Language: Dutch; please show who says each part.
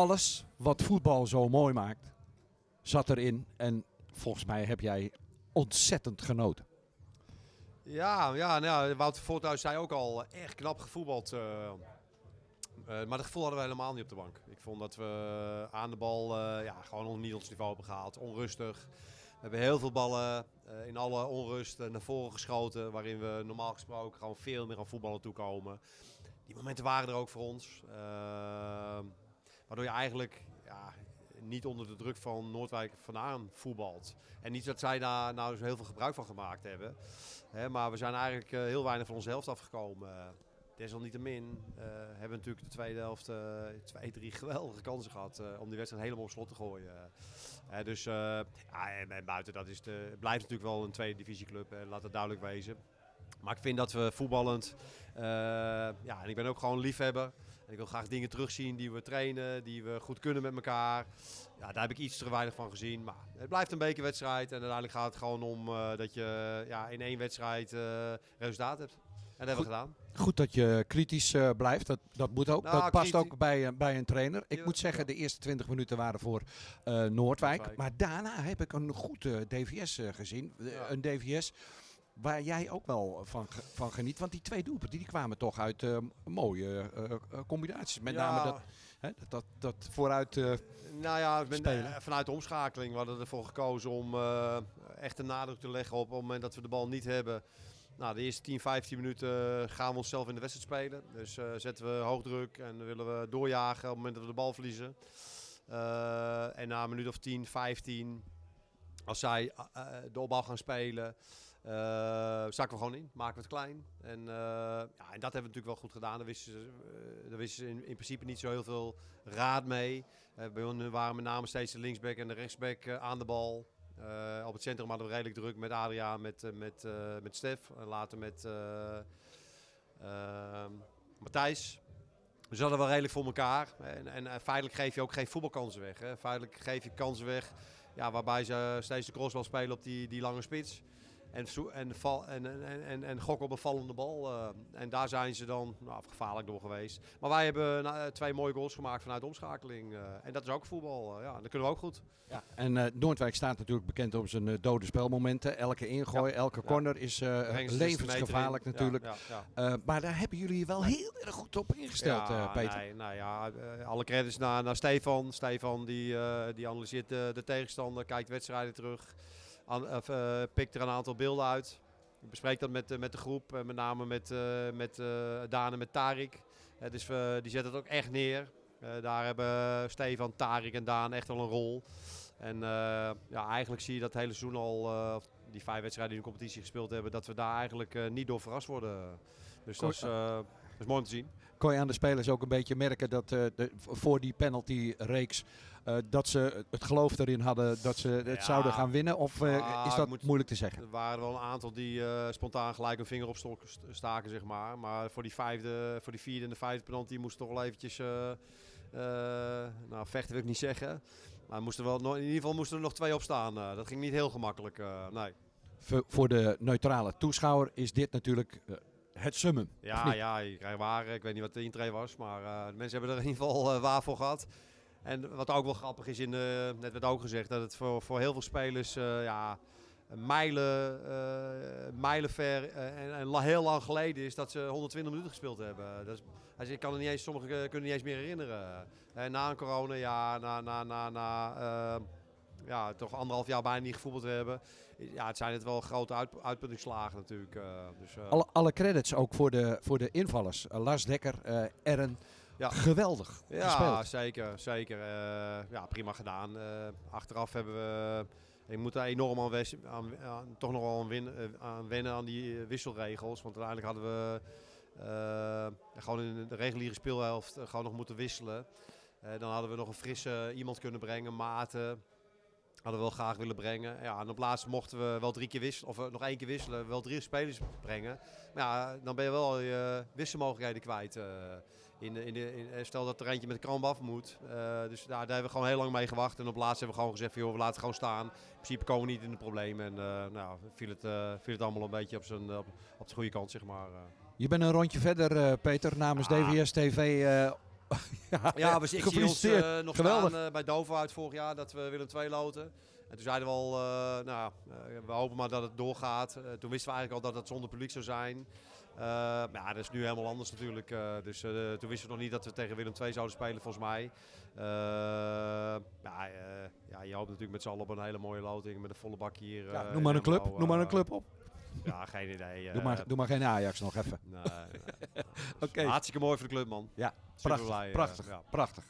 Speaker 1: alles wat voetbal zo mooi maakt, zat erin. En volgens mij heb jij ontzettend genoten.
Speaker 2: Ja, ja nou, Wouter Voorthuis zei ook al, eh, echt knap gevoetbald. eh. Eh, maar dat gevoel hadden we helemaal niet op de bank. Ik vond dat we aan de bal ja, gewoon niet ons niveau hebben gehaald. Onrustig. We hebben heel veel ballen in alle onrust naar voren geschoten. Waarin we normaal gesproken gewoon veel meer aan voetballen toekomen. Die momenten waren er ook voor ons. Waardoor je eigenlijk ja, niet onder de druk van Noordwijk vandaan voetbalt. En niet dat zij daar nou heel veel gebruik van gemaakt hebben. Hè, maar we zijn eigenlijk eh, heel weinig van onze helft afgekomen. Desalniettemin uh, hebben we natuurlijk de tweede helft uh, twee, drie geweldige kansen gehad om die wedstrijd helemaal op slot te gooien. dus ja, en, en, buiten dat is de, blijft natuurlijk wel een tweede divisieclub, laat het duidelijk wezen. Maar ik vind dat we voetballend, ja, en ik ben ook gewoon liefhebber. En ik wil graag dingen terugzien die we trainen, die we goed kunnen met elkaar. Ja, daar heb ik iets te weinig van gezien. Maar het blijft een bekerwedstrijd. En uiteindelijk gaat het gewoon om uh, dat je ja, in één wedstrijd uh, resultaat hebt. En dat hebben we gedaan.
Speaker 1: Goed dat je kritisch uh, blijft. Dat, dat moet ook. Nou, dat past ook bij, bij een trainer. Ik ja, moet zeggen, de eerste 20 minuten waren voor Noordwijk. Noordwijk. Maar daarna heb ik een goed DVS gezien. Ja. Een DVS waar jij ook wel van, van geniet. Want die twee doelpunten die kwamen toch uit uh, mooie uh, combinaties. Met ja. name dat, hè, dat, dat vooruit uh,
Speaker 2: Nou ja, ben, vanuit de omschakeling. We hadden ervoor gekozen om echt een nadruk te leggen op het moment dat we de bal niet hebben. Nou, de eerste 10, 15 minuten gaan we onszelf in de wedstrijd spelen. Dus zetten we hoogdruk en willen we doorjagen op het moment dat we de bal verliezen. en na een minuut of 10, 15, als zij de opbouw gaan spelen... Uh, zakken we gewoon in, maken we het klein. En, uh, ja, en dat hebben we natuurlijk wel goed gedaan. Daar wisten ze, uh, daar wisten ze in, in, principe niet zo heel veel raad mee. bij ons waren met name steeds de linksback en de rechtsback aan de bal. op het centrum hadden we redelijk druk met Adriaan, met, met, met Stef. En later met Matthijs. Dus we hadden wel redelijk voor elkaar. En, en, feitelijk geef je ook geen voetbalkansen weg. Hè. Feitelijk geef je kansen weg ja, waarbij ze steeds de crossbal spelen op die, die lange spits. En, en, val, en, en, en, gokken op een vallende bal. Uh, en daar zijn ze dan nou, gevaarlijk door geweest. Maar wij hebben nou, twee mooie goals gemaakt vanuit omschakeling. Uh, en dat is ook voetbal. Uh, ja, dat kunnen we ook goed.
Speaker 1: Ja, en Noordwijk staat natuurlijk bekend om zijn dode spelmomenten. Elke ingooi, ja. elke corner ja. is levensgevaarlijk natuurlijk. Ja, maar daar hebben jullie wel heel erg goed op ingesteld, Peter.
Speaker 2: Nee, nou ja, alle credits naar, naar Stefan. Stefan die, die analyseert de, de tegenstander, kijkt wedstrijden terug. An, uh, pikt er een aantal beelden uit. Ik bespreek dat met, uh, met de groep, uh, met name met, met Daan en met Tarik. dus die zetten het ook echt neer. daar hebben Stefan, Tarik en Daan echt wel een rol. En ja, eigenlijk zie je dat hele seizoen al, die vijf wedstrijden die in de competitie gespeeld hebben, dat we daar eigenlijk niet door verrast worden. Dus dat is, dat is mooi om te zien.
Speaker 1: Kon je aan de spelers ook een beetje merken dat de, voor die penalty-reeks uh, dat ze het geloof erin hadden dat ze het ja. zouden gaan winnen? Of uh, ah, is dat moet, moeilijk te zeggen?
Speaker 2: Er waren wel een aantal die spontaan gelijk een vinger op stok staken, zeg maar. Maar voor die, vijfde, voor die vierde en de vijfde penalty moest toch wel eventjes... nou, vechten wil ik niet zeggen. Maar moesten wel, in ieder geval moesten er nog twee op staan. dat ging niet heel gemakkelijk, nee.
Speaker 1: Voor de neutrale toeschouwer is dit natuurlijk het summum.
Speaker 2: Ja, ja, je krijgt waar. Ik weet niet wat de intree was, maar uh, de mensen hebben er in ieder geval uh, waar voor gehad. En wat ook wel grappig is, in de, net werd ook gezegd, dat het voor, voor heel veel spelers uh, ja, mijlen, mijlen ver en, en, heel lang geleden is dat ze 120 minuten gespeeld hebben. Dat is, ik kan er niet eens, sommigen kunnen niet eens meer herinneren. na een corona, ja, na, na, na, na ja, toch anderhalf jaar bijna niet gevoetbald hebben. Ja, het zijn het wel grote uit, uitputtingsslagen natuurlijk. Uh, dus, uh...
Speaker 1: alle, alle credits ook voor de, voor de invallers. Uh, Lars Dekker, Ern. Ja. Geweldig
Speaker 2: Ja,
Speaker 1: gespeeld.
Speaker 2: zeker. zeker. ja, prima gedaan. achteraf hebben we... Je moet daar enorm aan, aan, aan toch nog wel aan, win, aan wennen aan die wisselregels. Want uiteindelijk hadden we gewoon in de reguliere speelhelft gewoon nog moeten wisselen. dan hadden we nog een frisse iemand kunnen brengen, Maarten. Hadden we wel graag willen brengen. Ja, en op laatst mochten we wel drie keer wisselen, of eh, nog één keer wisselen, wel drie spelers brengen. Maar ja, dan ben je wel je wisselmogelijkheden kwijt. Uh, in de, in de, in, stel dat er eentje met de kramp af moet. Uh, dus daar, daar hebben we gewoon heel lang mee gewacht. En op laatst hebben we gewoon gezegd, joh, we laten het gewoon staan. In principe komen we niet in de problemen. En nou, viel het, viel het allemaal een beetje op, zijn, op, op de goede kant, zeg maar.
Speaker 1: Je bent een rondje verder, Peter, namens. DVS TV
Speaker 2: ja, ja, we ik zie ons uh, nog Geweldig. staan uh, bij Dover uit vorig jaar dat we Willem II loten. En toen zeiden we al, uh, nou, we hopen maar dat het doorgaat. toen wisten we eigenlijk al dat het zonder publiek zou zijn. maar ja, dat is nu helemaal anders natuurlijk. dus toen wisten we nog niet dat we tegen Willem II zouden spelen, volgens mij. ja, ja, je hoopt natuurlijk met z'n allen op een hele mooie loting met een volle bak hier.
Speaker 1: Ja, noem maar een club, noem maar een club op.
Speaker 2: Ja, geen idee.
Speaker 1: doe, maar, doe maar geen Ajax nog even.
Speaker 2: Nee, nee, nee. Hartstikke mooi voor de club, man.
Speaker 1: Ja, prachtig. Blij, prachtig, ja. prachtig.